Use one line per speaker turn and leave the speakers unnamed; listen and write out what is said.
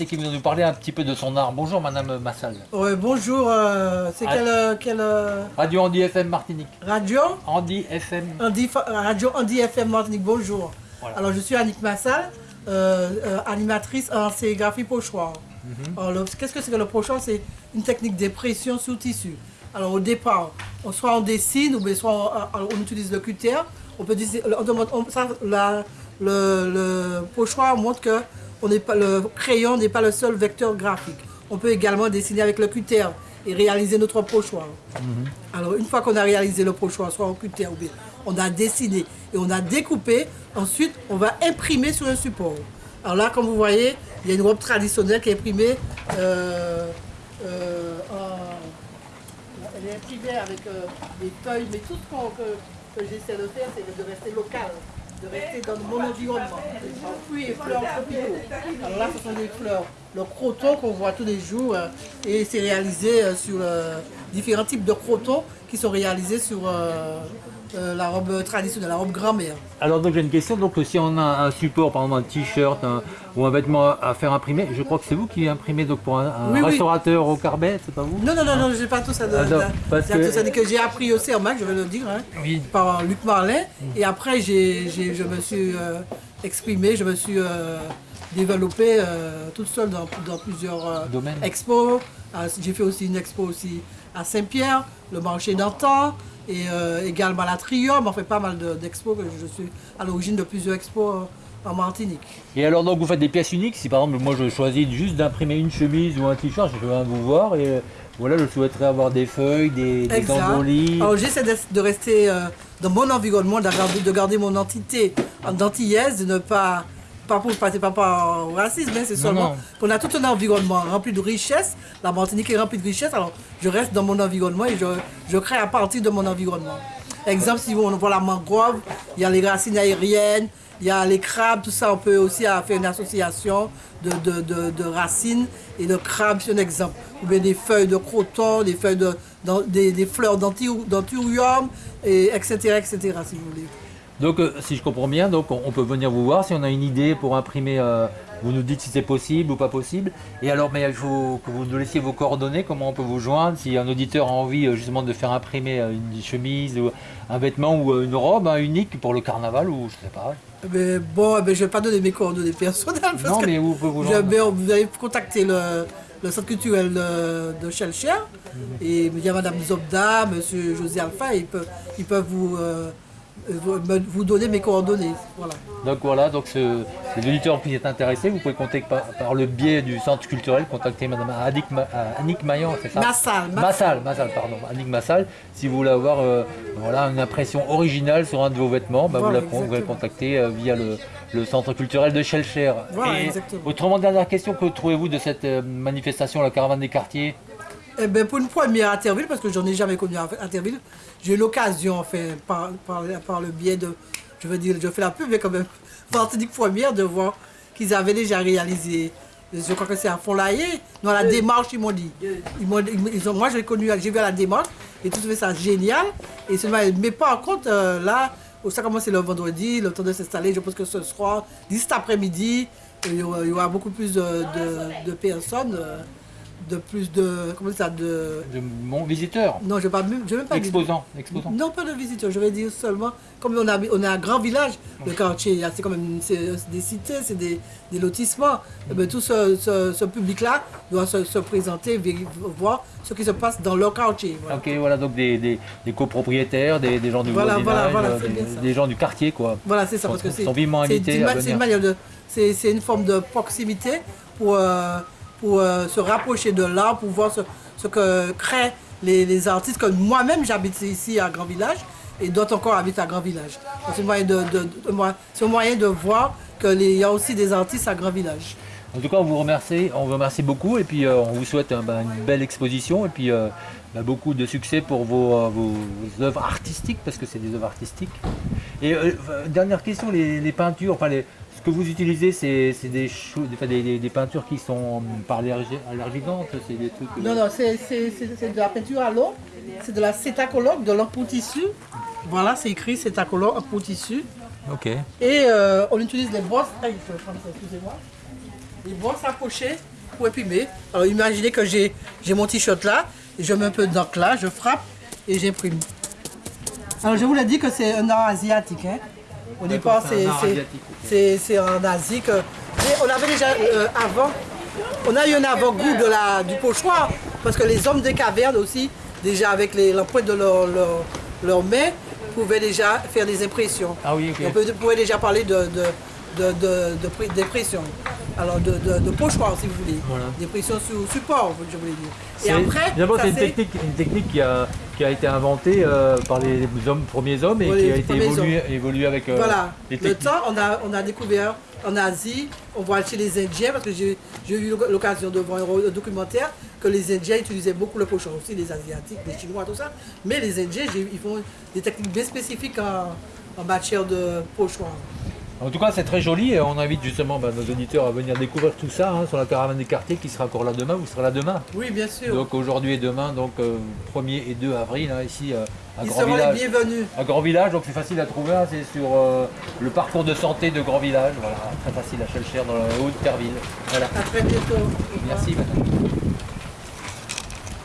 C'est qui vient nous parler un petit peu de son art. Bonjour Madame Massal.
Ouais, bonjour, euh, c'est
Ah.
quelle, euh, quelle euh,
Radio Andy FM Martinique.
radio
Andy FM.
Andy, Radio Andy FM Martinique, bonjour.
Voilà.
Alors je suis Annick Massal, animatrice en sérigraphie pochoir. Alors, le- Qu'est-ce que c'est que le pochoir C'est une technique d'impression sur tissu. Alors au départ, on- soit on dessine ou bien soit on, on- on utilise le cutter. On peut dessiner, on demande- on- ça, la- le, le pochoir montre que on n'est pas, le crayon n'est pas le seul vecteur graphique. On peut également dessiner avec le cutter et réaliser notre pochoir. Alors une fois qu'on a réalisé le pochoir, soit au cutter ou bien on a dessiné et on a découpé, ensuite on va imprimer sur un support. Alors là, comme vous voyez, il y a une robe traditionnelle qui est imprimée euh, euh, en- elle est imprimée avec euh, des feuilles, mais tout ce qu'on- que, que j'essaie de faire, c'est de rester local, de rester dans mon environnement. Fruits et fleurs tropicaux. Alors là, ce sont des fleurs, le croton qu'on voit tous les jours, euh, et c'est réalisé euh, sur euh, différents types de crotons qui sont réalisés sur euh, la robe traditionnelle, la robe grand-mère.
Alors donc j'ai une question. Donc si on a un support, par exemple un t-shirt ou un vêtement à faire imprimer, je crois que c'est vous qui imprimez donc pour un, un
Oui, oui.
restaurateur au Carbet, c'est pas vous
Non, non, non, non, j'ai pas tout ça. De,
Ah, non, parce que-
tout ça que j'ai appris au CERMAC, je vais le dire, hein,
Oui.
par Luc Marlin. Et après, je me suis euh, exprimé, je me suis euh, développé euh, toute seule dans, dans plusieurs
Domaines.
expos. Ah, J'ai fait aussi une expo aussi à Saint-Pierre, le marché d'antan, et euh, également à la Trium. On fait pas mal de- d'expos, je suis à l'origine de plusieurs expos euh, en Martinique.
Et alors donc vous faites des pièces uniques. Si par exemple moi je choisis juste d'imprimer une chemise ou un t-shirt, je viens vous voir et euh, voilà, je souhaiterais avoir des feuilles, des, des.
Alors j'essaie de, de rester euh, dans mon environnement, de garder, de garder mon entité en antillaise, de ne pas, pas pour passer pas par racisme, hein, c'est seulement qu'on a tout un environnement rempli de richesses. La Martinique est remplie de richesses, alors je reste dans mon environnement et je, je crée à partir de mon environnement. Exemple, si on voit la mangrove, il y a les racines aériennes, il y a les crabes, tout ça, on peut aussi faire une association de, de, de- de racines et de crabes, c'est un exemple. Ou bien des feuilles de croton, des feuilles de, dans- des, des fleurs d'anthurium, et etc., etc., si vous voulez.
Donc euh, si je comprends bien, donc on, on peut venir vous voir si on a une idée pour imprimer. euh, vous nous dites si c'est possible ou pas possible. Et alors, mais il faut que vous nous laissiez vos coordonnées, comment on peut vous joindre si un auditeur a envie euh, justement de faire imprimer une chemise ou un vêtement ou une robe hein, unique pour le carnaval ou je sais pas.
Eh ben, bon, eh ben, je ne vais pas donner mes coordonnées personnelles. Parce
Non, mais où vous joindre
ben, vous allez contacter le, le centre culturel de, de Chelcher. Et il y a Madame Zobda, Monsieur José Alpha, ils peuvent, ils peuvent vous, euh, vous, me- vous donner mes coordonnées. Voilà.
Donc voilà, donc ce, les auditeurs qui sont intéressés, vous pouvez contacter par, par le biais du centre culturel, contacter Madame Annick, Ma- euh, Annick Maillan, c'est ça
Massal, Ma-
Massal, Massal, pardon, Annick Massal. Si vous voulez avoir euh, voilà, une impression originale sur un de vos vêtements, bah,
Voilà,
vous, la, vous pouvez contacter euh, via le, le centre culturel de Schellcher.
Voilà,
Et
exactement.
Autrement, dernière question, que trouvez-vous de cette euh, manifestation, la caravane des quartiers?
Eh ben, pour une première Terville, parce que j'en ai jamais connu à Terville, j'ai eu l'occasion, enfin, par, par, par le biais de, je veux dire, je fais la pub, mais quand même, Martinique première, de voir qu'ils avaient déjà réalisé, je crois que c'est à Font-Laillé, dans la démarche, ils m'ont dit. Ils m'ont- ils- ont- moi, j'ai connu, j'ai vu à la démarche, et tout fait ça génial, et seulement, mais par contre, euh, là, ça commence le vendredi, le temps de s'installer, je pense que ce soir, d'ici cet après-midi, il y aura, il y aura beaucoup plus de, de- de personnes. euh, de plus de comment ça de
de mon visiteur,
non je pas même je pas dire-
exposant, exposant.
non pas de visiteurs je vais dire seulement comme on a on a un grand village le quartier c'est quand même des cités c'est des, des lotissements Eh ben, tout ce, ce, ce public là doit se, se présenter voir ce qui se passe dans leur quartier voilà.
Ok, voilà, donc des, des, des copropriétaires, des, gens du
Voilà,
voisinage,
voilà,
des,
bien ça.
des gens du quartier, quoi.
Voilà, c'est ça,
Sont-
parce que c'est
sont vivement invités
c'est une une forme de proximité pour euh, pour euh, se rapprocher de l'art, pour voir ce, que créent les, artistes. Comme moi-même, j'habite ici à Grand Village et d'autres encore habitent à Grand Village. C'est un moyen de, moyen de voir qu'il y a aussi des artistes à Grand Village.
En tout cas, on vous remercie, on vous remercie beaucoup et puis euh, on vous souhaite ben, une belle exposition et puis euh, ben, beaucoup de succès pour vos, œuvres artistiques parce que c'est des œuvres artistiques. Et dernière question, les, les peintures, enfin les, que vous utilisez, c'est des, des, des- des- des peintures qui sont hum, par allergi- allergisantes, c'est des trucs.
Non, non, c'est de la peinture à l'eau, c'est de la cétacologue, de l'eau pour tissu. Voilà, c'est écrit cétacologue pour tissu.
Ok.
Et euh, on utilise les ça, excusez-moi. les brosses à pocher pour imprimer. Alors imaginez que j'ai j'ai mon t-shirt là, et je mets un peu d'encre là, je frappe et j'imprime. Alors je vous l'ai dit que c'est un art asiatique. Hein. Au départ,
c'est un
c'est
art
c'est-
asiatique, ok.
c'est- c'est en Asie que. Mais on avait déjà euh, avant, on a eu un avant-goût du pochoir, parce que les hommes des cavernes aussi, déjà avec l'empreinte de leurs leur, mains, pouvaient déjà faire des impressions.
Ah oui.
On peut- pouvait déjà parler de, de, de, de- de pré- d'impression. Alors de, de, de pochoir si vous voulez.
Voilà.
D'impression sur support, je voulais dire. Et après,
d'abord, c'est une technique, une technique qui, a, qui a été inventée euh, par les hommes, premiers hommes et
Oui,
qui a été évoluée évoluée avec euh,
Voilà,
les
le temps, on a, on a découvert en Asie, on voit chez les Indiens, parce que j'ai eu l'occasion de voir un re- un documentaire, que les Indiens utilisaient beaucoup le pochon, aussi les Asiatiques, les Chinois, tout ça. Mais les Indiens, ils font des techniques bien spécifiques en, en matière de pochoir.
En tout cas, c'est très joli et on invite justement bah, nos auditeurs à venir découvrir tout ça hein, sur la caravane des quartiers qui sera encore là demain. Vous serez là demain.
Oui, bien sûr.
Donc aujourd'hui et demain, donc euh, 1er et 2 avril, hein, ici euh, à
ils
Grand
seront
Village.
les bienvenus.
À Grand Village, donc c'est facile à trouver, hein, c'est sur euh, le parcours de santé de Grand Village. Voilà, très facile à Chelcher dans le haut de Terville. Voilà.
À très bientôt.
Merci madame.